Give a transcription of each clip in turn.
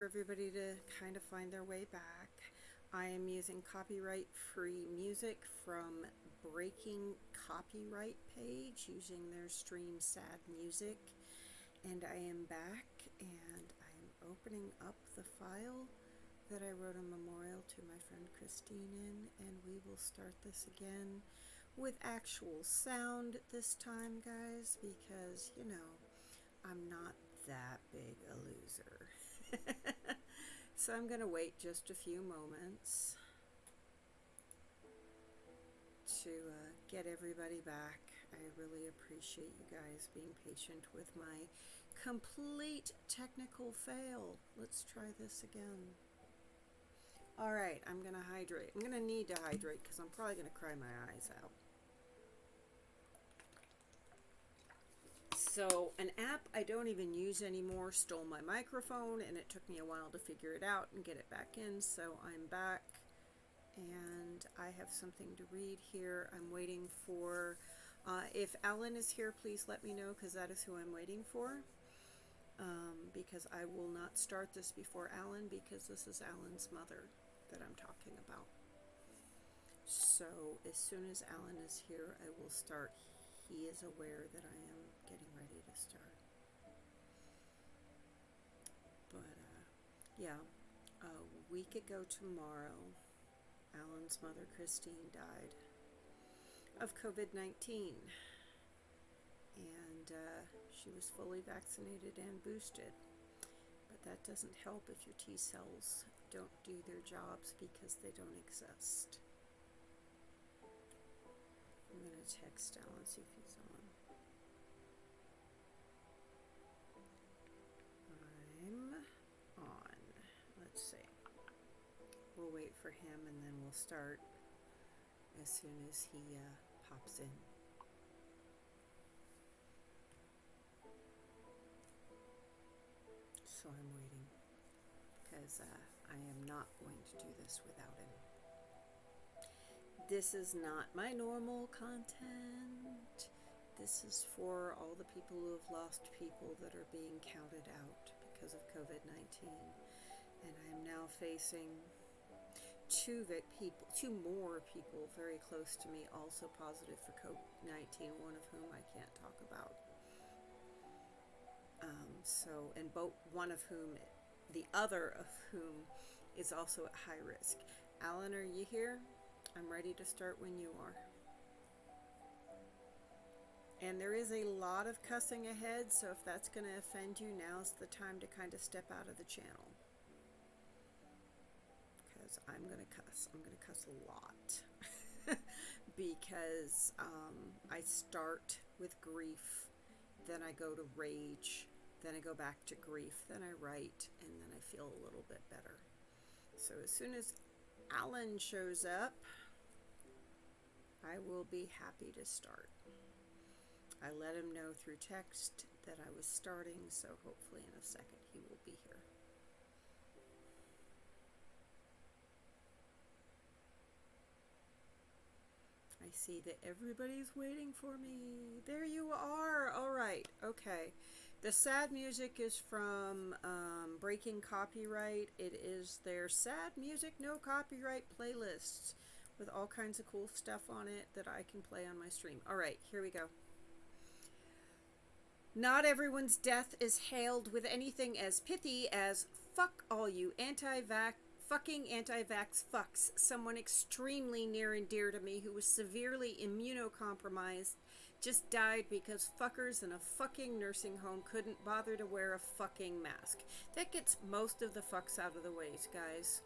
for everybody to kind of find their way back. I am using copyright free music from Breaking Copyright page using their stream Sad Music. And I am back and I am opening up the file that I wrote a memorial to my friend Christine in and we will start this again with actual sound this time guys because you know I'm not that big a loser. so I'm going to wait just a few moments to uh, get everybody back. I really appreciate you guys being patient with my complete technical fail. Let's try this again. All right, I'm going to hydrate. I'm going to need to hydrate because I'm probably going to cry my eyes out. So an app I don't even use anymore stole my microphone and it took me a while to figure it out and get it back in. So I'm back and I have something to read here. I'm waiting for, uh, if Alan is here, please let me know because that is who I'm waiting for. Um, because I will not start this before Alan because this is Alan's mother that I'm talking about. So as soon as Alan is here, I will start he is aware that I am getting ready to start. But, uh, yeah, a week ago tomorrow, Alan's mother, Christine, died of COVID-19. And uh, she was fully vaccinated and boosted. But that doesn't help if your T cells don't do their jobs because they don't exist. I'm going to text Alan, see if he's on. I'm on. Let's see. We'll wait for him and then we'll start as soon as he uh, pops in. So I'm waiting because uh, I am not going to do this without him. This is not my normal content. This is for all the people who have lost people that are being counted out because of COVID-19. And I am now facing two people, two more people very close to me also positive for COVID-19, one of whom I can't talk about. Um, so, and both, one of whom, the other of whom is also at high risk. Alan, are you here? I'm ready to start when you are. And there is a lot of cussing ahead, so if that's going to offend you, now's the time to kind of step out of the channel. Because I'm going to cuss. I'm going to cuss a lot. because um, I start with grief, then I go to rage, then I go back to grief, then I write, and then I feel a little bit better. So as soon as Alan shows up, I will be happy to start. I let him know through text that I was starting, so hopefully in a second he will be here. I see that everybody's waiting for me. There you are. All right. Okay. The sad music is from um, Breaking Copyright. It is their sad music, no copyright playlists with all kinds of cool stuff on it that I can play on my stream. All right, here we go. Not everyone's death is hailed with anything as pithy as fuck all you anti-vax fucking anti-vax fucks, someone extremely near and dear to me who was severely immunocompromised, just died because fuckers in a fucking nursing home couldn't bother to wear a fucking mask. That gets most of the fucks out of the way, guys.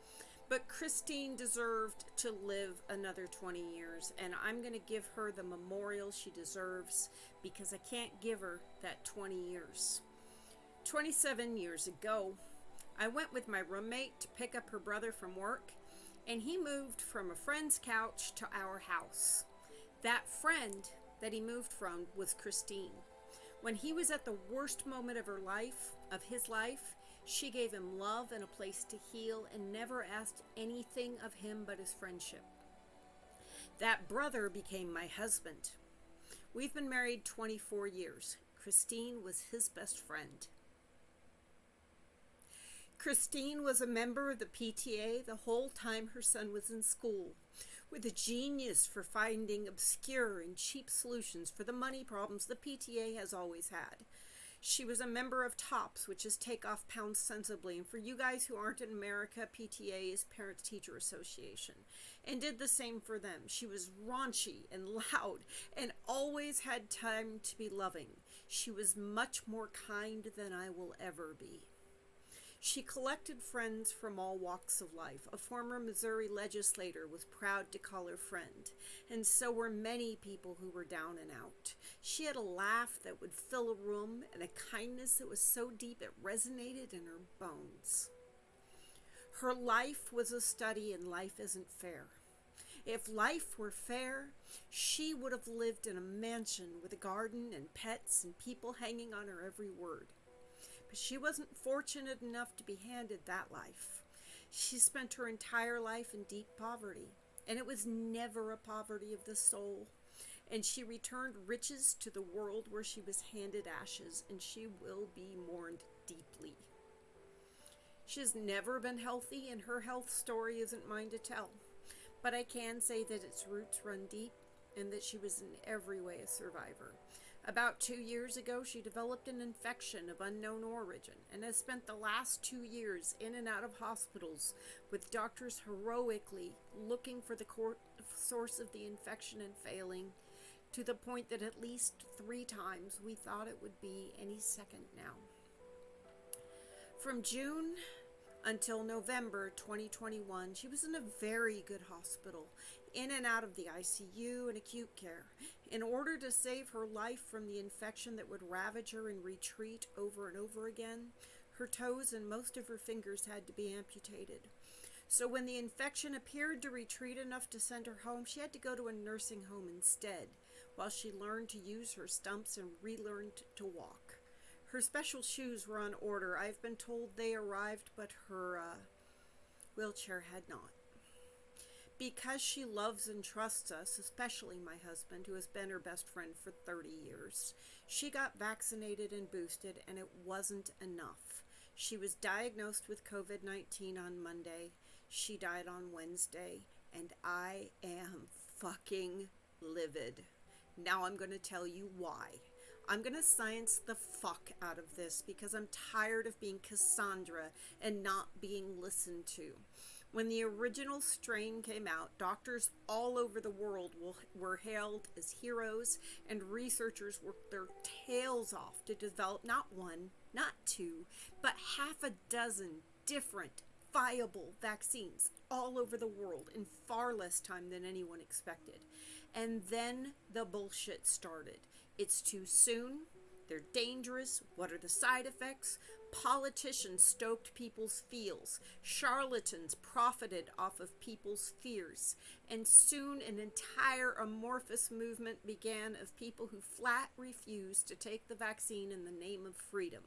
But Christine deserved to live another 20 years, and I'm going to give her the memorial she deserves because I can't give her that 20 years. 27 years ago, I went with my roommate to pick up her brother from work, and he moved from a friend's couch to our house. That friend that he moved from was Christine. When he was at the worst moment of her life, of his life, she gave him love and a place to heal and never asked anything of him but his friendship. That brother became my husband. We've been married 24 years. Christine was his best friend. Christine was a member of the PTA the whole time her son was in school, with a genius for finding obscure and cheap solutions for the money problems the PTA has always had. She was a member of TOPS, which is Take Off Pounds Sensibly. And for you guys who aren't in America, PTA is Parents Teacher Association, and did the same for them. She was raunchy and loud and always had time to be loving. She was much more kind than I will ever be. She collected friends from all walks of life. A former Missouri legislator was proud to call her friend, and so were many people who were down and out. She had a laugh that would fill a room and a kindness that was so deep it resonated in her bones. Her life was a study in life isn't fair. If life were fair, she would have lived in a mansion with a garden and pets and people hanging on her every word she wasn't fortunate enough to be handed that life. She spent her entire life in deep poverty, and it was never a poverty of the soul. And she returned riches to the world where she was handed ashes, and she will be mourned deeply. She has never been healthy, and her health story isn't mine to tell. But I can say that its roots run deep and that she was in every way a survivor. About two years ago, she developed an infection of unknown origin and has spent the last two years in and out of hospitals with doctors heroically looking for the source of the infection and failing to the point that at least three times we thought it would be any second now. From June until November 2021, she was in a very good hospital, in and out of the ICU and acute care. In order to save her life from the infection that would ravage her and retreat over and over again, her toes and most of her fingers had to be amputated. So when the infection appeared to retreat enough to send her home, she had to go to a nursing home instead, while she learned to use her stumps and relearned to walk. Her special shoes were on order. I've been told they arrived, but her uh, wheelchair had not because she loves and trusts us, especially my husband, who has been her best friend for 30 years, she got vaccinated and boosted, and it wasn't enough. She was diagnosed with COVID 19 on Monday. She died on Wednesday, and I am fucking livid. Now I'm going to tell you why. I'm going to science the fuck out of this because I'm tired of being Cassandra and not being listened to. When the original strain came out, doctors all over the world were hailed as heroes, and researchers worked their tails off to develop not one, not two, but half a dozen different viable vaccines all over the world in far less time than anyone expected. And then the bullshit started. It's too soon. They're dangerous. What are the side effects? Politicians stoked people's feels. Charlatans profited off of people's fears. And soon an entire amorphous movement began of people who flat refused to take the vaccine in the name of freedom.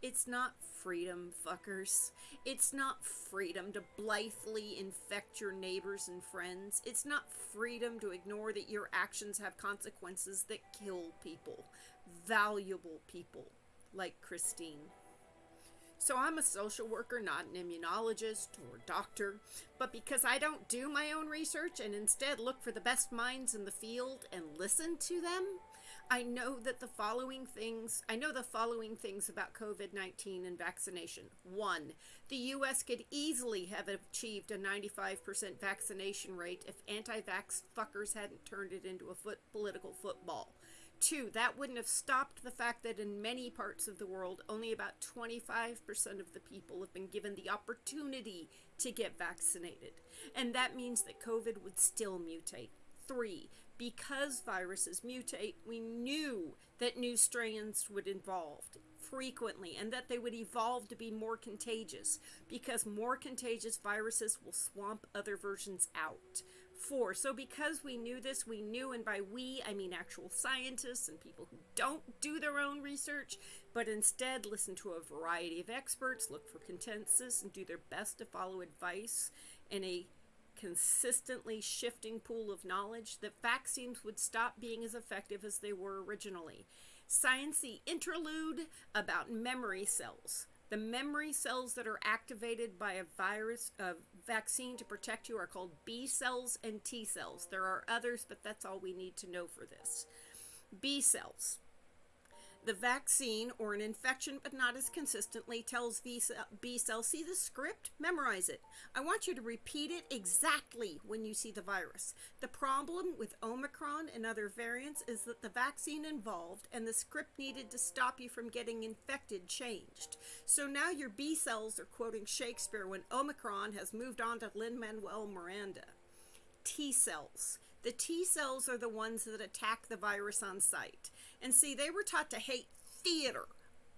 It's not freedom, fuckers. It's not freedom to blithely infect your neighbors and friends. It's not freedom to ignore that your actions have consequences that kill people, valuable people like Christine. So I'm a social worker, not an immunologist or doctor, but because I don't do my own research and instead look for the best minds in the field and listen to them, I know that the following things, I know the following things about COVID-19 and vaccination. One, the US could easily have achieved a 95% vaccination rate if anti-vax fuckers hadn't turned it into a foot political football. Two, that wouldn't have stopped the fact that in many parts of the world, only about 25% of the people have been given the opportunity to get vaccinated. And that means that COVID would still mutate. Three, because viruses mutate, we knew that new strains would evolve frequently and that they would evolve to be more contagious because more contagious viruses will swamp other versions out for. So because we knew this, we knew, and by we, I mean actual scientists and people who don't do their own research, but instead listen to a variety of experts, look for consensus, and do their best to follow advice in a consistently shifting pool of knowledge, that vaccines would stop being as effective as they were originally. Science the interlude about memory cells The memory cells that are activated by a virus, a vaccine to protect you, are called B cells and T cells. There are others, but that's all we need to know for this. B cells. The vaccine or an infection, but not as consistently, tells B cells, see the script, memorize it. I want you to repeat it exactly when you see the virus. The problem with Omicron and other variants is that the vaccine involved and the script needed to stop you from getting infected changed. So now your B cells are quoting Shakespeare when Omicron has moved on to Lin-Manuel Miranda. T cells. The T cells are the ones that attack the virus on sight. And see, they were taught to hate theater,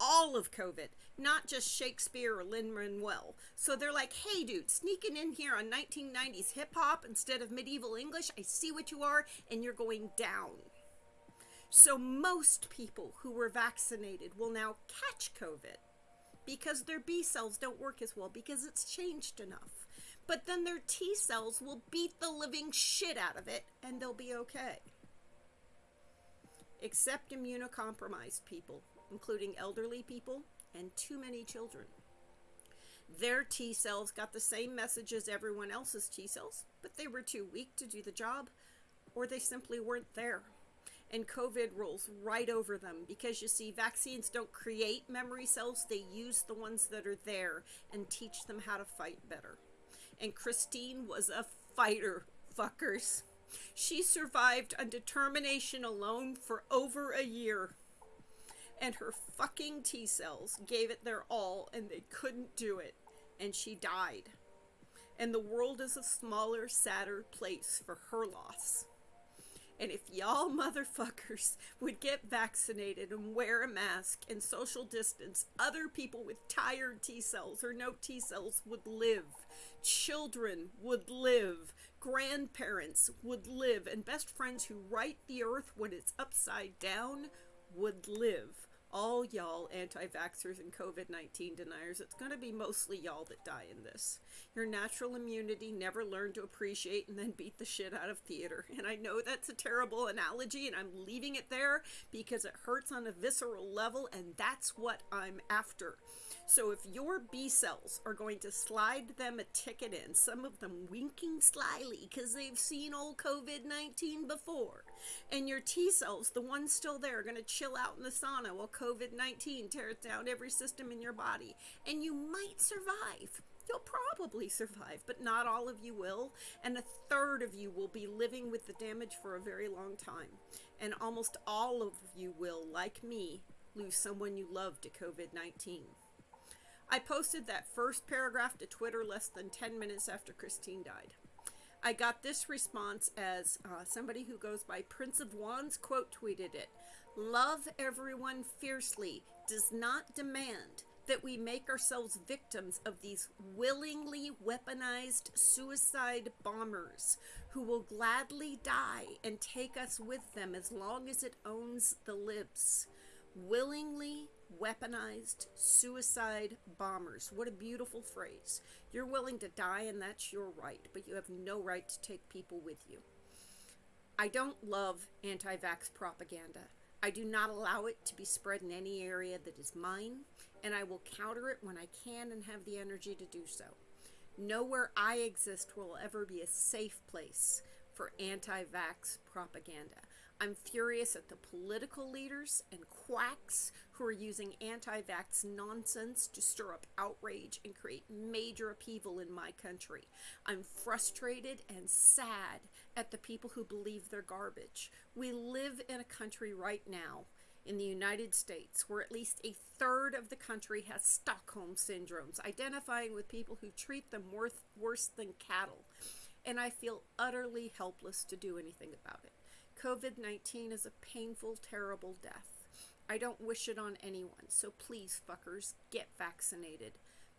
all of COVID, not just Shakespeare or Lin Manuel. So they're like, hey, dude, sneaking in here on 1990s hip hop instead of medieval English, I see what you are, and you're going down. So most people who were vaccinated will now catch COVID because their B cells don't work as well because it's changed enough. But then their T cells will beat the living shit out of it and they'll be okay except immunocompromised people, including elderly people and too many children. Their T cells got the same message as everyone else's T cells, but they were too weak to do the job, or they simply weren't there. And COVID rolls right over them because you see, vaccines don't create memory cells, they use the ones that are there and teach them how to fight better. And Christine was a fighter, fuckers. She survived on determination alone for over a year. And her fucking T cells gave it their all and they couldn't do it. And she died. And the world is a smaller, sadder place for her loss. And if y'all motherfuckers would get vaccinated and wear a mask and social distance, other people with tired T cells or no T cells would live. Children would live. Grandparents would live. And best friends who right the earth when it's upside down would live all y'all anti vaxxers and COVID 19 deniers, it's going to be mostly y'all that die in this. Your natural immunity never learned to appreciate and then beat the shit out of theater. And I know that's a terrible analogy, and I'm leaving it there because it hurts on a visceral level, and that's what I'm after. So if your B cells are going to slide them a ticket in, some of them winking slyly because they've seen old COVID 19 before, and your T cells, the ones still there, are going to chill out in the sauna while COVID 19 tears down every system in your body, and you might survive. You'll probably survive, but not all of you will. And a third of you will be living with the damage for a very long time. And almost all of you will, like me, lose someone you love to COVID 19. I posted that first paragraph to Twitter less than 10 minutes after Christine died. I got this response as uh, somebody who goes by Prince of Wands quote tweeted it Love everyone fiercely does not demand that we make ourselves victims of these willingly weaponized suicide bombers who will gladly die and take us with them as long as it owns the libs. Willingly weaponized suicide bombers. What a beautiful phrase. You're willing to die, and that's your right, but you have no right to take people with you. I don't love anti vax propaganda. I do not allow it to be spread in any area that is mine, and I will counter it when I can and have the energy to do so. Nowhere I exist will ever be a safe place for anti vax propaganda. I'm furious at the political leaders and quacks who are using anti vax nonsense to stir up outrage and create major upheaval in my country. I'm frustrated and sad at the people who believe they're garbage. We live in a country right now in the United States where at least a third of the country has Stockholm syndromes, identifying with people who treat them worth, worse than cattle. And I feel utterly helpless to do anything about it. COVID 19 is a painful, terrible death. I don't wish it on anyone, so please, fuckers, get vaccinated.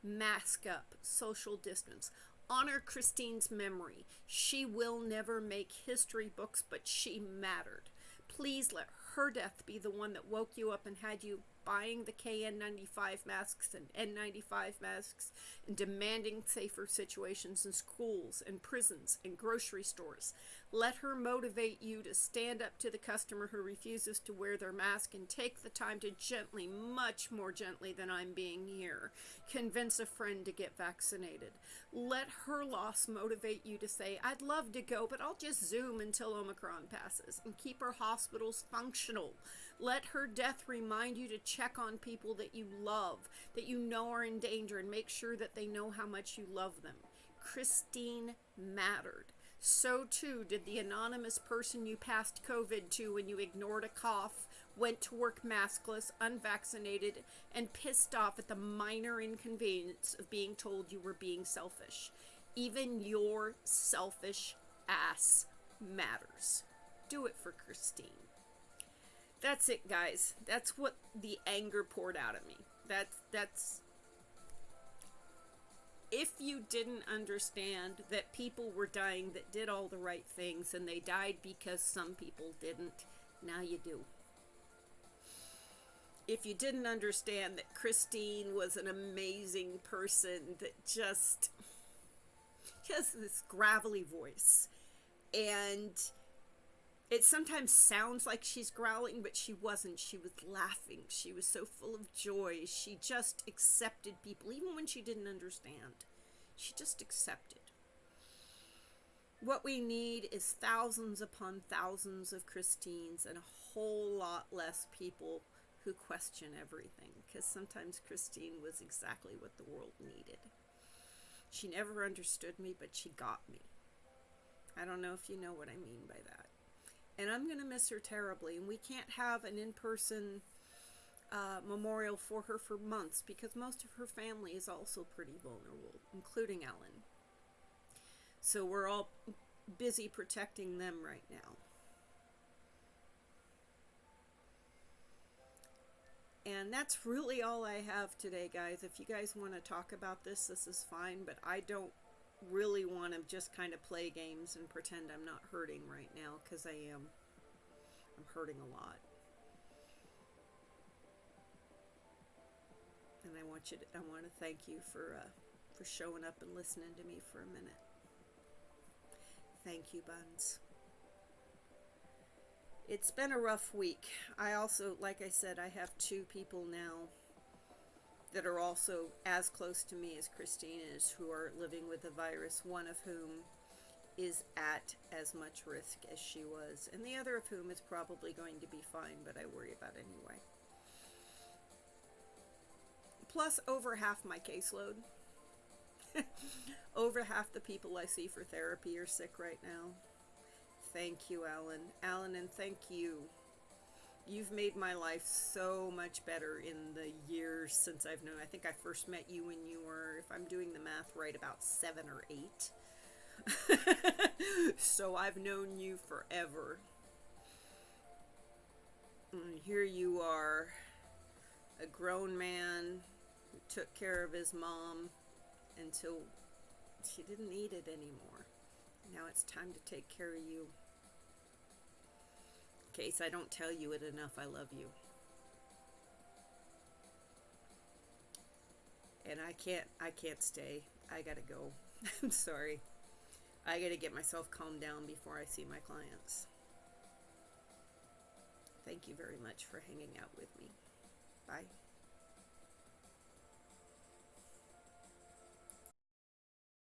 Mask up, social distance. Honor Christine's memory. She will never make history books, but she mattered. Please let her death be the one that woke you up and had you buying the KN95 masks and N95 masks and demanding safer situations in schools and prisons and grocery stores. Let her motivate you to stand up to the customer who refuses to wear their mask and take the time to gently, much more gently than I'm being here, convince a friend to get vaccinated. Let her loss motivate you to say, I'd love to go, but I'll just Zoom until Omicron passes and keep our hospitals functional. Let her death remind you to check on people that you love, that you know are in danger, and make sure that they know how much you love them. Christine mattered. So too did the anonymous person you passed COVID to when you ignored a cough, went to work maskless, unvaccinated, and pissed off at the minor inconvenience of being told you were being selfish. Even your selfish ass matters. Do it for Christine. That's it, guys. That's what the anger poured out of me. That's that's if you didn't understand that people were dying that did all the right things and they died because some people didn't, now you do. If you didn't understand that Christine was an amazing person that just has this gravelly voice and it sometimes sounds like she's growling, but she wasn't. She was laughing. She was so full of joy. She just accepted people, even when she didn't understand. She just accepted. What we need is thousands upon thousands of Christines and a whole lot less people who question everything, because sometimes Christine was exactly what the world needed. She never understood me, but she got me. I don't know if you know what I mean by that and I'm going to miss her terribly. And we can't have an in person uh, memorial for her for months because most of her family is also pretty vulnerable, including Ellen. So we're all busy protecting them right now. And that's really all I have today, guys. If you guys want to talk about this, this is fine, but I don't really want to just kind of play games and pretend I'm not hurting right now because I am. I'm hurting a lot. And I want you to, I want to thank you for uh, for showing up and listening to me for a minute. Thank you, Buns. It's been a rough week. I also, like I said, I have two people now that are also as close to me as Christine is who are living with the virus, one of whom is at as much risk as she was, and the other of whom is probably going to be fine, but I worry about anyway. Plus, over half my caseload. over half the people I see for therapy are sick right now. Thank you, Alan. Alan, and thank you You've made my life so much better in the years since I've known. I think I first met you when you were, if I'm doing the math right, about seven or eight. so I've known you forever. And here you are, a grown man who took care of his mom until she didn't need it anymore. Now it's time to take care of you case I don't tell you it enough, I love you. And I can't, I can't stay. I gotta go. I'm sorry. I gotta get myself calmed down before I see my clients. Thank you very much for hanging out with me. Bye.